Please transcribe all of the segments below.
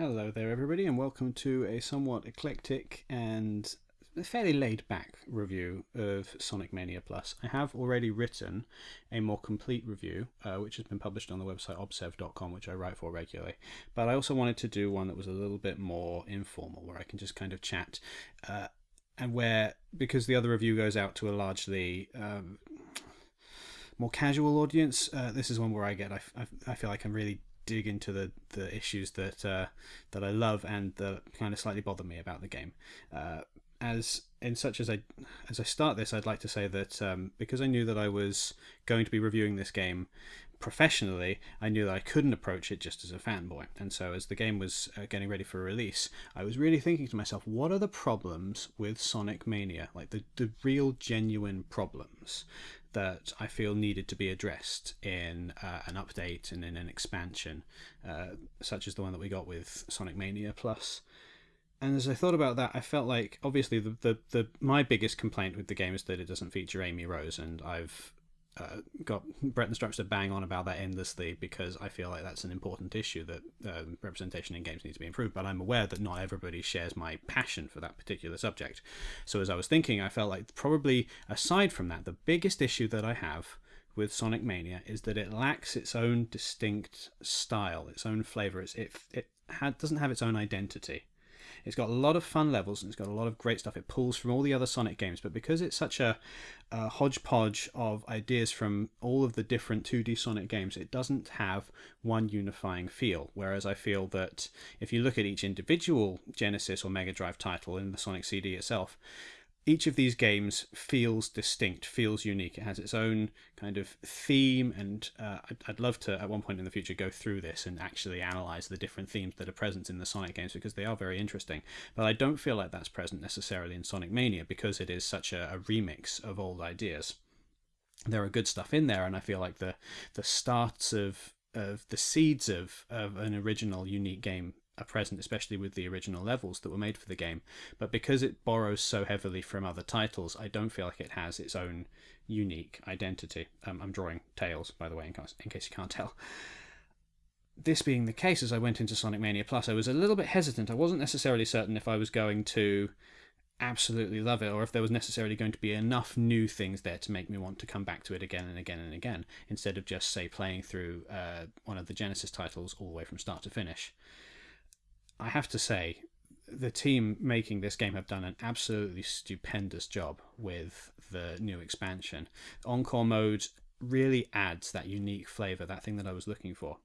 Hello there, everybody, and welcome to a somewhat eclectic and fairly laid back review of Sonic Mania Plus. I have already written a more complete review, uh, which has been published on the website obsev.com, which I write for regularly. But I also wanted to do one that was a little bit more informal, where I can just kind of chat, uh, and where, because the other review goes out to a largely um, more casual audience, uh, this is one where I get, I, I, I feel like I'm really dig into the the issues that uh, that I love and that kind of slightly bother me about the game. Uh, as in such as I as I start this, I'd like to say that um, because I knew that I was going to be reviewing this game professionally, I knew that I couldn't approach it just as a fanboy. And so, as the game was uh, getting ready for release, I was really thinking to myself, what are the problems with Sonic Mania? Like the, the real, genuine problems that I feel needed to be addressed in uh, an update and in an expansion, uh, such as the one that we got with Sonic Mania Plus. And as I thought about that, I felt like obviously the, the, the my biggest complaint with the game is that it doesn't feature Amy Rose, and I've uh, got Breton Stripes to bang on about that endlessly because I feel like that's an important issue that um, representation in games needs to be improved. But I'm aware that not everybody shares my passion for that particular subject. So as I was thinking, I felt like probably aside from that, the biggest issue that I have with Sonic Mania is that it lacks its own distinct style, its own flavor. It's, it it had, doesn't have its own identity. It's got a lot of fun levels and it's got a lot of great stuff. It pulls from all the other Sonic games, but because it's such a, a hodgepodge of ideas from all of the different 2D Sonic games, it doesn't have one unifying feel. Whereas I feel that if you look at each individual Genesis or Mega Drive title in the Sonic CD itself, each of these games feels distinct, feels unique. It has its own kind of theme, and uh, I'd, I'd, love to, at one point in the future, go through this and actually analyze the different themes that are present in the Sonic games because they are very interesting. But I don't feel like that's present necessarily in Sonic Mania because it is such a, a remix of old ideas. There are good stuff in there, and I feel like the the starts of of the seeds of, of an original unique game are present, especially with the original levels that were made for the game. But because it borrows so heavily from other titles, I don't feel like it has its own unique identity. Um, I'm drawing Tails, by the way, in case, in case you can't tell. This being the case, as I went into Sonic Mania Plus, I was a little bit hesitant. I wasn't necessarily certain if I was going to absolutely love it or if there was necessarily going to be enough new things there to make me want to come back to it again and again and again instead of just say playing through uh, one of the genesis titles all the way from start to finish I have to say, the team making this game have done an absolutely stupendous job with the new expansion. Encore mode really adds that unique flavor, that thing that I was looking for.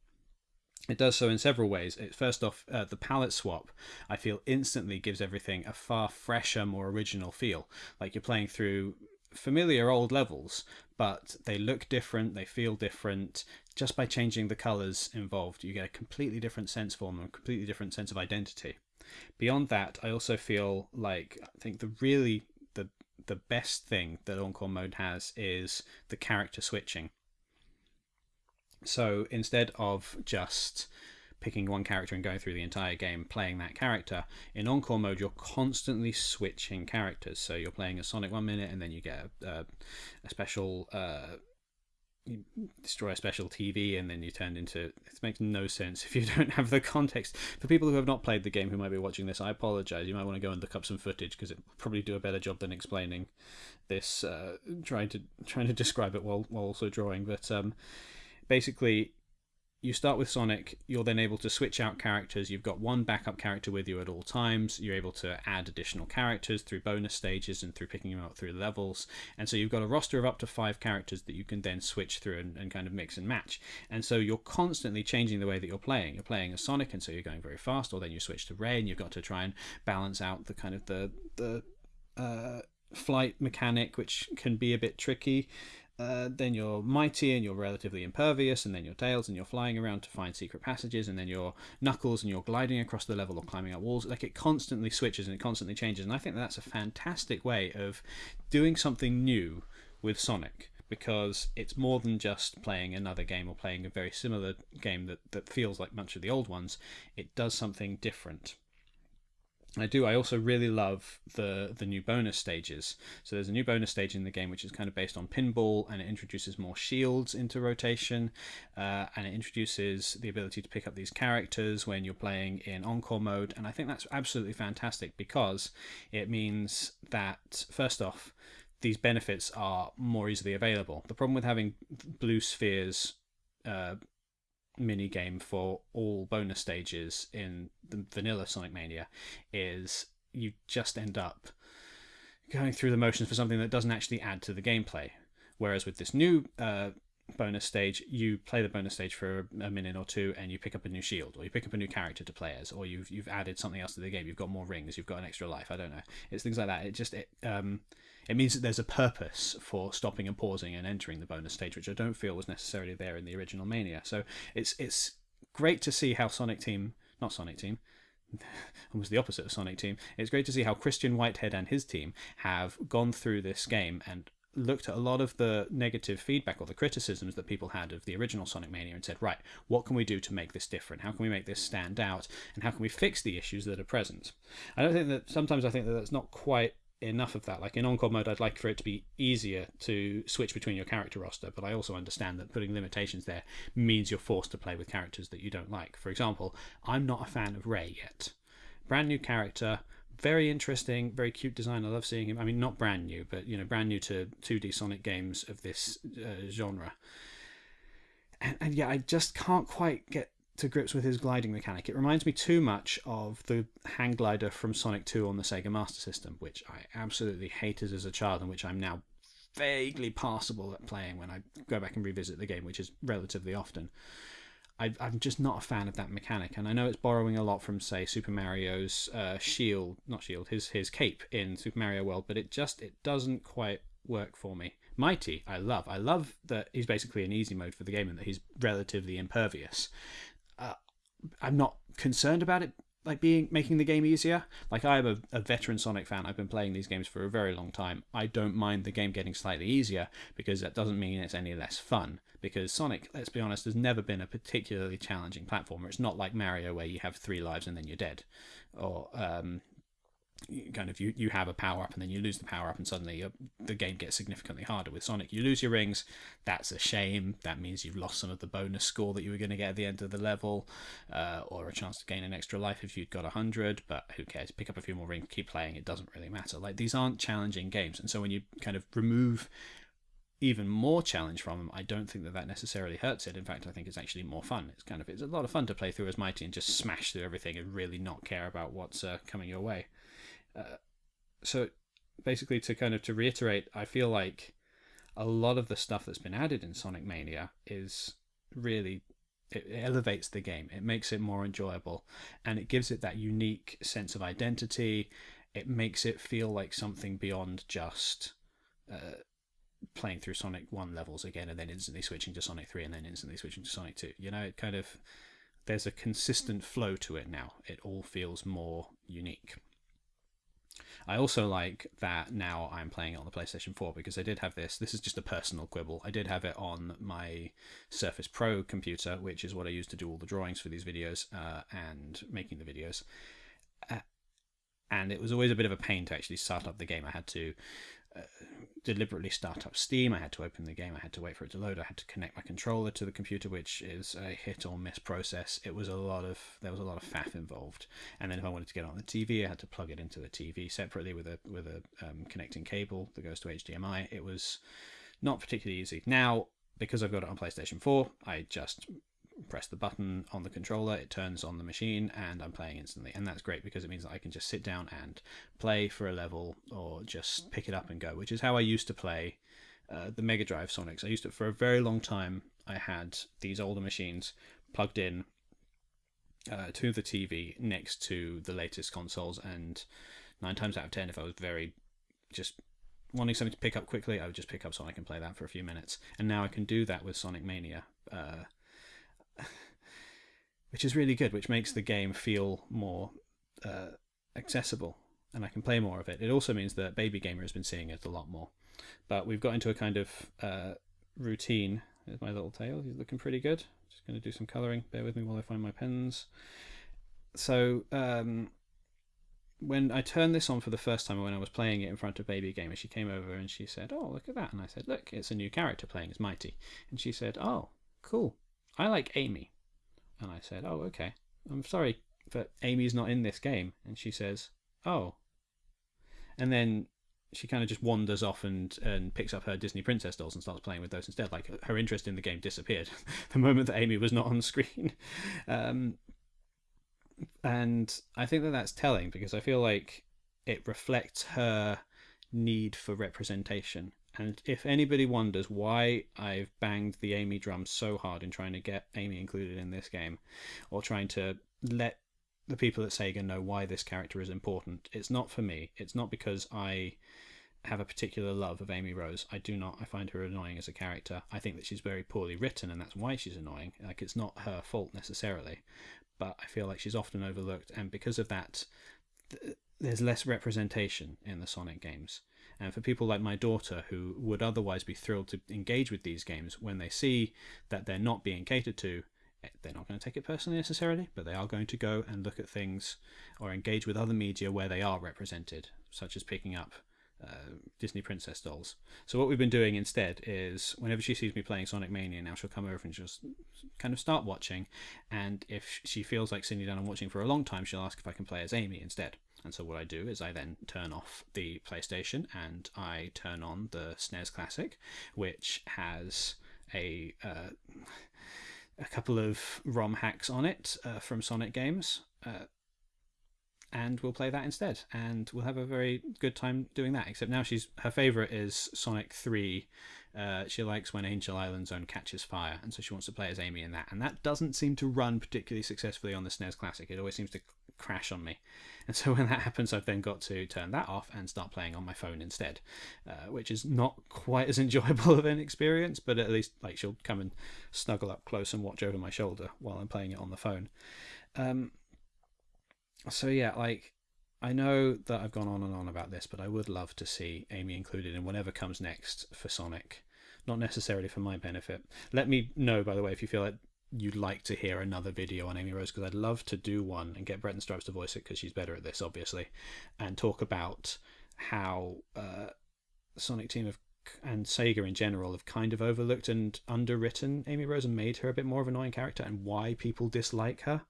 It does so in several ways. It, first off, uh, the palette swap, I feel instantly gives everything a far fresher, more original feel. Like you're playing through familiar old levels, but they look different, they feel different, just by changing the colors involved, you get a completely different sense for them, a completely different sense of identity. Beyond that, I also feel like I think the really the the best thing that Encore mode has is the character switching. So instead of just picking one character and going through the entire game playing that character. In Encore mode, you're constantly switching characters. So you're playing a Sonic one minute, and then you get a, a special uh, you destroy a special TV and then you turn into it makes no sense if you don't have the context. For people who have not played the game who might be watching this, I apologize. You might want to go and look up some footage because it will probably do a better job than explaining this, uh, trying to trying to describe it while while also drawing. But um, basically, you start with Sonic, you're then able to switch out characters. You've got one backup character with you at all times. You're able to add additional characters through bonus stages and through picking them up through levels. And so you've got a roster of up to five characters that you can then switch through and, and kind of mix and match. And so you're constantly changing the way that you're playing. You're playing as Sonic, and so you're going very fast, or then you switch to Ray, and you've got to try and balance out the kind of the the uh, flight mechanic, which can be a bit tricky. Uh, then you're mighty and you're relatively impervious, and then you're tails and you're flying around to find secret passages, and then you're knuckles and you're gliding across the level or climbing up walls. Like it constantly switches and it constantly changes, and I think that's a fantastic way of doing something new with Sonic because it's more than just playing another game or playing a very similar game that, that feels like much of the old ones. It does something different. I do. I also really love the the new bonus stages. So there's a new bonus stage in the game which is kind of based on pinball, and it introduces more shields into rotation, uh, and it introduces the ability to pick up these characters when you're playing in encore mode. And I think that's absolutely fantastic because it means that first off, these benefits are more easily available. The problem with having blue spheres uh, mini game for all bonus stages in the vanilla Sonic Mania is you just end up going through the motions for something that doesn't actually add to the gameplay. Whereas with this new uh, bonus stage, you play the bonus stage for a minute or two, and you pick up a new shield, or you pick up a new character to play as, or you've you've added something else to the game. You've got more rings, you've got an extra life. I don't know. It's things like that. It just it um it means that there's a purpose for stopping and pausing and entering the bonus stage, which I don't feel was necessarily there in the original Mania. So it's it's great to see how Sonic Team, not Sonic Team, almost the opposite of Sonic Team. It's great to see how Christian Whitehead and his team have gone through this game and looked at a lot of the negative feedback or the criticisms that people had of the original Sonic Mania and said, right, what can we do to make this different? How can we make this stand out? And how can we fix the issues that are present? I don't think that sometimes I think that that's not quite enough of that. Like in Encore mode, I'd like for it to be easier to switch between your character roster, but I also understand that putting limitations there means you're forced to play with characters that you don't like. For example, I'm not a fan of Ray yet. Brand new character, very interesting, very cute design. I love seeing him. I mean, not brand new, but you know, brand new to 2D Sonic games of this uh, genre. And, and yeah, I just can't quite get to grips with his gliding mechanic. It reminds me too much of the hang glider from Sonic 2 on the Sega Master System, which I absolutely hated as a child and which I'm now vaguely passable at playing when I go back and revisit the game, which is relatively often. I, am just not a fan of that mechanic, and I know it's borrowing a lot from, say, Super Mario's uh, shield, not shield, his his cape in Super Mario World, but it just it doesn't quite work for me. Mighty, I love. I love that he's basically an easy mode for the game and that he's relatively impervious uh, I'm not concerned about it like being making the game easier. Like I am a, a, veteran Sonic fan. I've been playing these games for a very long time. I don't mind the game getting slightly easier because that doesn't mean it's any less fun. Because Sonic, let's be honest, has never been a particularly challenging platformer. It's not like Mario where you have three lives and then you're dead, or um, kind of you, you have a power up and then you lose the power up and suddenly the game gets significantly harder with sonic. You lose your rings. That's a shame. That means you've lost some of the bonus score that you were going to get at the end of the level uh, or a chance to gain an extra life if you'd got 100 but who cares? Pick up a few more rings keep playing. It doesn't really matter. Like these aren't challenging games. And so when you kind of remove even more challenge from them, I don't think that that necessarily hurts it. In fact, I think it's actually more fun. It's kind of it's a lot of fun to play through as Mighty and just smash through everything and really not care about what's uh, coming your way. So basically, to kind of to reiterate, I feel like a lot of the stuff that's been added in Sonic Mania is really it elevates the game. It makes it more enjoyable, and it gives it that unique sense of identity. It makes it feel like something beyond just uh, playing through Sonic One levels again, and then instantly switching to Sonic Three, and then instantly switching to Sonic Two. You know, it kind of there's a consistent flow to it now. It all feels more unique. I also like that now I'm playing it on the PlayStation 4 because I did have this. This is just a personal quibble. I did have it on my Surface Pro computer, which is what I use to do all the drawings for these videos uh, and making the videos. Uh, and it was always a bit of a pain to actually start up the game. I had to uh, deliberately start up Steam. I had to open the game. I had to wait for it to load. I had to connect my controller to the computer, which is a hit or miss process. It was a lot of there was a lot of faff involved. And then if I wanted to get on the TV, I had to plug it into the TV separately with a with a um, connecting cable that goes to HDMI. It was not particularly easy. Now because I've got it on PlayStation 4, I just press the button on the controller, it turns on the machine, and I'm playing instantly. And that's great because it means that I can just sit down and play for a level or just pick it up and go, which is how I used to play uh, the Mega Drive Sonics. I used to, for a very long time, I had these older machines plugged in uh, to the TV next to the latest consoles, and nine times out of ten, if I was very just wanting something to pick up quickly, I would just pick up Sonic and play that for a few minutes. And now I can do that with Sonic Mania. Uh, which is really good, which makes the game feel more uh, accessible and I can play more of it. It also means that Baby Gamer has been seeing it a lot more. But we've got into a kind of uh, routine. There's my little tail. He's looking pretty good. Just going to do some colouring. Bear with me while I find my pens. So um, when I turned this on for the first time when I was playing it in front of Baby Gamer, she came over and she said, "Oh, look at that!" And I said, "Look, it's a new character playing as Mighty." And she said, "Oh, cool. I like Amy." And I said, "Oh, okay. I'm sorry, but Amy's not in this game." And she says, "Oh." And then she kind of just wanders off and, and picks up her Disney princess dolls and starts playing with those instead. Like her interest in the game disappeared the moment that Amy was not on screen. Um, and I think that that's telling because I feel like it reflects her need for representation. And if anybody wonders why I've banged the Amy drum so hard in trying to get Amy included in this game, or trying to let the people at Sega know why this character is important, it's not for me. It's not because I have a particular love of Amy Rose. I do not. I find her annoying as a character. I think that she's very poorly written, and that's why she's annoying. Like it's not her fault necessarily, but I feel like she's often overlooked, and because of that, th- there's less representation in the Sonic games. And for people like my daughter, who would otherwise be thrilled to engage with these games, when they see that they're not being catered to, eh, they're not going to take it personally necessarily, but they are going to go and look at things or engage with other media where they are represented, such as picking up uh, Disney princess dolls. So what we've been doing instead is whenever she sees me playing Sonic Mania now, she'll come over and just kind of start watching. And if she feels like sitting down and watching for a long time, she'll ask if I can play as Amy instead. And so what I do is I then turn off the PlayStation and I turn on the SNES Classic, which has a uh, a couple of ROM hacks on it uh, from Sonic games. Uh, and we'll play that instead. And we'll have a very good time doing that except now she's her favorite is sonic 3 uh, she likes when angel island zone catches fire and so she wants to play as amy in that. And that doesn't seem to run particularly successfully on the snes classic. It always seems to crash on me. And so when that happens i've then got to turn that off and start playing on my phone instead uh, which is not quite as enjoyable of an experience but at least like she'll come and snuggle up close and watch over my shoulder while i'm playing it on the phone. Um, so yeah, like I know that I've gone on and on about this, but I would love to see Amy included in whatever comes next for Sonic. Not necessarily for my benefit. Let me know, by the way, if you feel like you'd like to hear another video on Amy Rose, because I'd love to do one and get Breton Stripes to voice it, because she's better at this, obviously, and talk about how uh, Sonic Team have and Sega in general have kind of overlooked and underwritten Amy Rose and made her a bit more of an annoying character, and why people dislike her.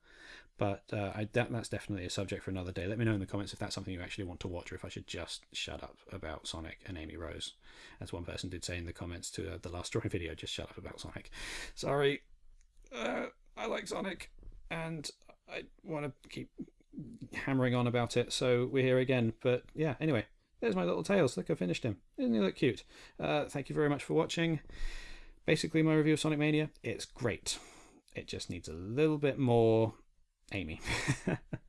But uh, I, that, that's definitely a subject for another day. Let me know in the comments if that's something you actually want to watch or if I should just shut up about Sonic and Amy Rose. As one person did say in the comments to uh, the last drawing video, just shut up about Sonic. Sorry. Uh, I like Sonic and I want to keep hammering on about it, so we're here again. But yeah, anyway, there's my little tails. Look, I finished him. Isn't he look cute? Uh, thank you very much for watching. Basically, my review of Sonic Mania, it's great. It just needs a little bit more Amy.